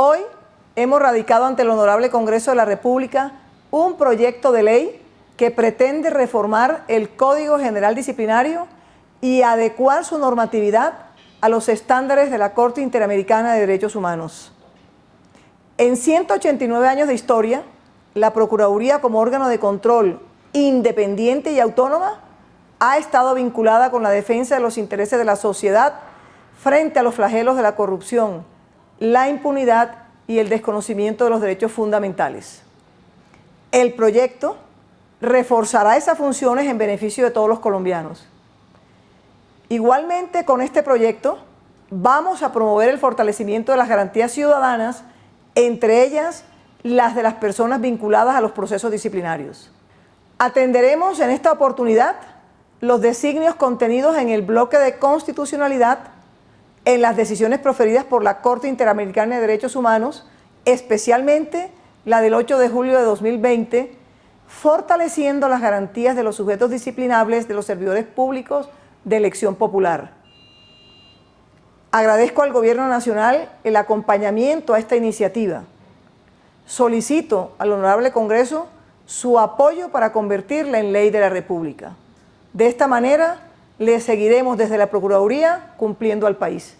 Hoy hemos radicado ante el Honorable Congreso de la República un proyecto de ley que pretende reformar el Código General Disciplinario y adecuar su normatividad a los estándares de la Corte Interamericana de Derechos Humanos. En 189 años de historia, la Procuraduría como órgano de control independiente y autónoma ha estado vinculada con la defensa de los intereses de la sociedad frente a los flagelos de la corrupción, la impunidad y el desconocimiento de los derechos fundamentales. El proyecto reforzará esas funciones en beneficio de todos los colombianos. Igualmente con este proyecto vamos a promover el fortalecimiento de las garantías ciudadanas, entre ellas las de las personas vinculadas a los procesos disciplinarios. Atenderemos en esta oportunidad los designios contenidos en el bloque de constitucionalidad en las decisiones proferidas por la Corte Interamericana de Derechos Humanos, especialmente la del 8 de julio de 2020, fortaleciendo las garantías de los sujetos disciplinables de los servidores públicos de elección popular. Agradezco al Gobierno Nacional el acompañamiento a esta iniciativa. Solicito al Honorable Congreso su apoyo para convertirla en ley de la República. De esta manera, le seguiremos desde la Procuraduría cumpliendo al país.